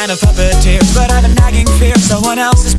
man of puppeteers But I've a nagging fear someone else.